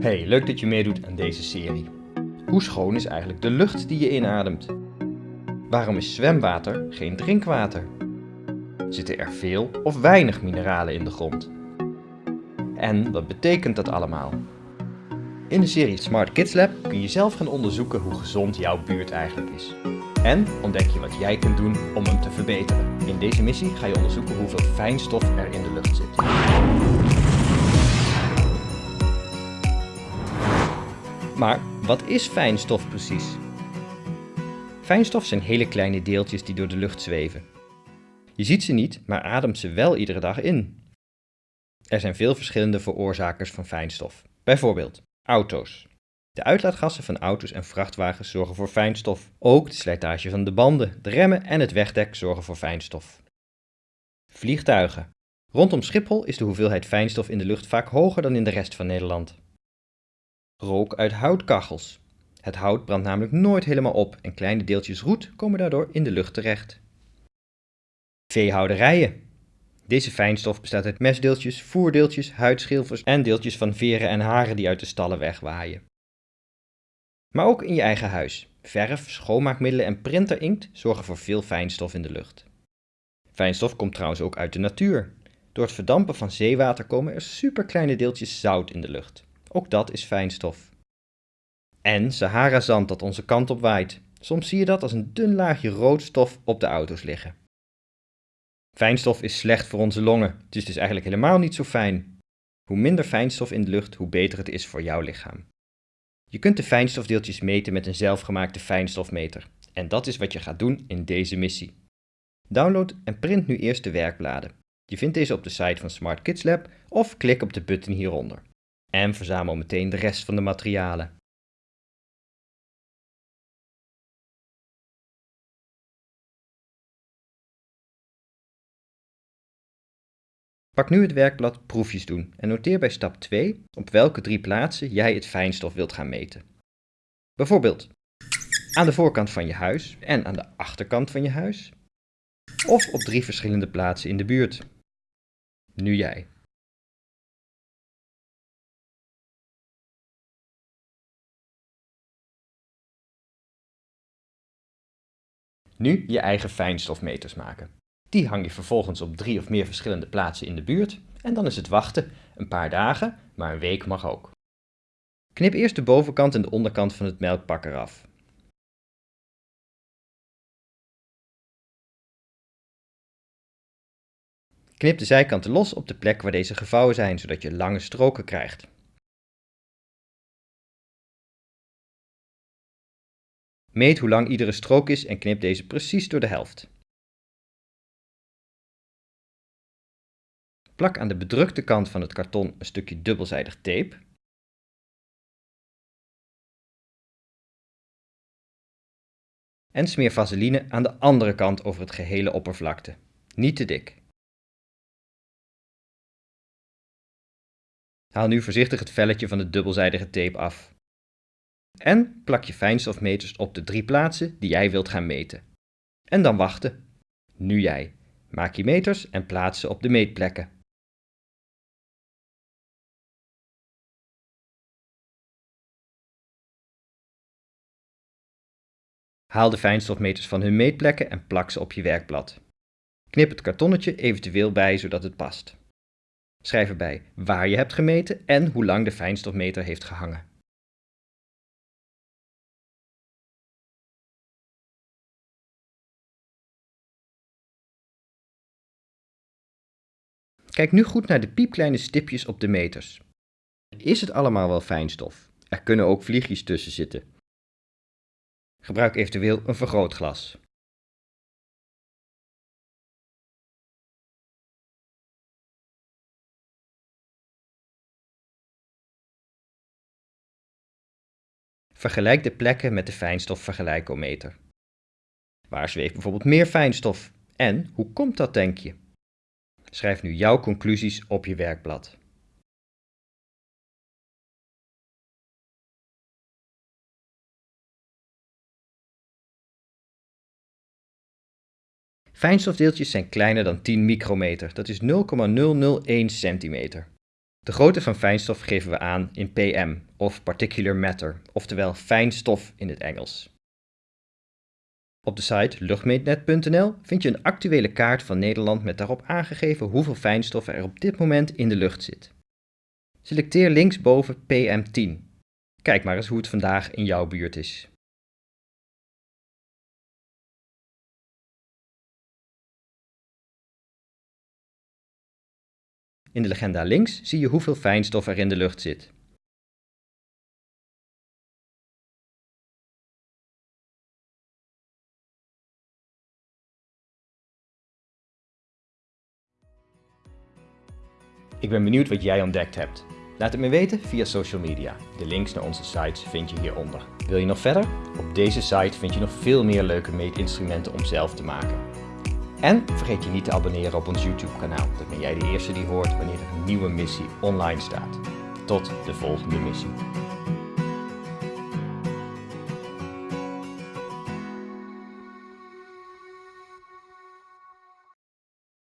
Hey, leuk dat je meedoet aan deze serie. Hoe schoon is eigenlijk de lucht die je inademt? Waarom is zwemwater geen drinkwater? Zitten er veel of weinig mineralen in de grond? En wat betekent dat allemaal? In de serie Smart Kids Lab kun je zelf gaan onderzoeken hoe gezond jouw buurt eigenlijk is. En ontdek je wat jij kunt doen om hem te verbeteren. In deze missie ga je onderzoeken hoeveel fijnstof er in de lucht zit. Maar wat is fijnstof precies? Fijnstof zijn hele kleine deeltjes die door de lucht zweven. Je ziet ze niet, maar ademt ze wel iedere dag in. Er zijn veel verschillende veroorzakers van fijnstof. Bijvoorbeeld auto's. De uitlaatgassen van auto's en vrachtwagens zorgen voor fijnstof. Ook de slijtage van de banden, de remmen en het wegdek zorgen voor fijnstof. Vliegtuigen. Rondom Schiphol is de hoeveelheid fijnstof in de lucht vaak hoger dan in de rest van Nederland. Rook uit houtkachels. Het hout brandt namelijk nooit helemaal op en kleine deeltjes roet komen daardoor in de lucht terecht. Veehouderijen. Deze fijnstof bestaat uit mesdeeltjes, voerdeeltjes, huidschilfers en deeltjes van veren en haren die uit de stallen wegwaaien. Maar ook in je eigen huis. Verf, schoonmaakmiddelen en printerinkt zorgen voor veel fijnstof in de lucht. Fijnstof komt trouwens ook uit de natuur. Door het verdampen van zeewater komen er superkleine deeltjes zout in de lucht. Ook dat is fijnstof. En Sahara-zand dat onze kant op waait. Soms zie je dat als een dun laagje roodstof op de auto's liggen. Fijnstof is slecht voor onze longen. Het is dus eigenlijk helemaal niet zo fijn. Hoe minder fijnstof in de lucht, hoe beter het is voor jouw lichaam. Je kunt de fijnstofdeeltjes meten met een zelfgemaakte fijnstofmeter. En dat is wat je gaat doen in deze missie. Download en print nu eerst de werkbladen. Je vindt deze op de site van Smart Kids Lab of klik op de button hieronder. En verzamel meteen de rest van de materialen. Pak nu het werkblad Proefjes doen en noteer bij stap 2 op welke drie plaatsen jij het fijnstof wilt gaan meten. Bijvoorbeeld aan de voorkant van je huis en aan de achterkant van je huis. Of op drie verschillende plaatsen in de buurt. Nu jij. Nu je eigen fijnstofmeters maken. Die hang je vervolgens op drie of meer verschillende plaatsen in de buurt en dan is het wachten, een paar dagen, maar een week mag ook. Knip eerst de bovenkant en de onderkant van het melkpak eraf. Knip de zijkanten los op de plek waar deze gevouwen zijn, zodat je lange stroken krijgt. Meet hoe lang iedere strook is en knip deze precies door de helft. Plak aan de bedrukte kant van het karton een stukje dubbelzijdig tape. En smeer vaseline aan de andere kant over het gehele oppervlakte. Niet te dik. Haal nu voorzichtig het velletje van de dubbelzijdige tape af. En plak je fijnstofmeters op de drie plaatsen die jij wilt gaan meten. En dan wachten. Nu jij. Maak je meters en plaats ze op de meetplekken. Haal de fijnstofmeters van hun meetplekken en plak ze op je werkblad. Knip het kartonnetje eventueel bij zodat het past. Schrijf erbij waar je hebt gemeten en hoe lang de fijnstofmeter heeft gehangen. Kijk nu goed naar de piepkleine stipjes op de meters. Is het allemaal wel fijnstof? Er kunnen ook vliegjes tussen zitten. Gebruik eventueel een vergrootglas. Vergelijk de plekken met de fijnstofvergelijkometer. Waar zweeft bijvoorbeeld meer fijnstof? En hoe komt dat, denk je? Schrijf nu jouw conclusies op je werkblad. Fijnstofdeeltjes zijn kleiner dan 10 micrometer, dat is 0,001 centimeter. De grootte van fijnstof geven we aan in pm of particular matter, oftewel fijnstof in het Engels. Op de site luchtmeetnet.nl vind je een actuele kaart van Nederland met daarop aangegeven hoeveel fijnstof er op dit moment in de lucht zit. Selecteer linksboven PM10. Kijk maar eens hoe het vandaag in jouw buurt is. In de legenda links zie je hoeveel fijnstof er in de lucht zit. Ik ben benieuwd wat jij ontdekt hebt. Laat het me weten via social media. De links naar onze sites vind je hieronder. Wil je nog verder? Op deze site vind je nog veel meer leuke meetinstrumenten om zelf te maken. En vergeet je niet te abonneren op ons YouTube kanaal. Dan ben jij de eerste die hoort wanneer een nieuwe missie online staat. Tot de volgende missie.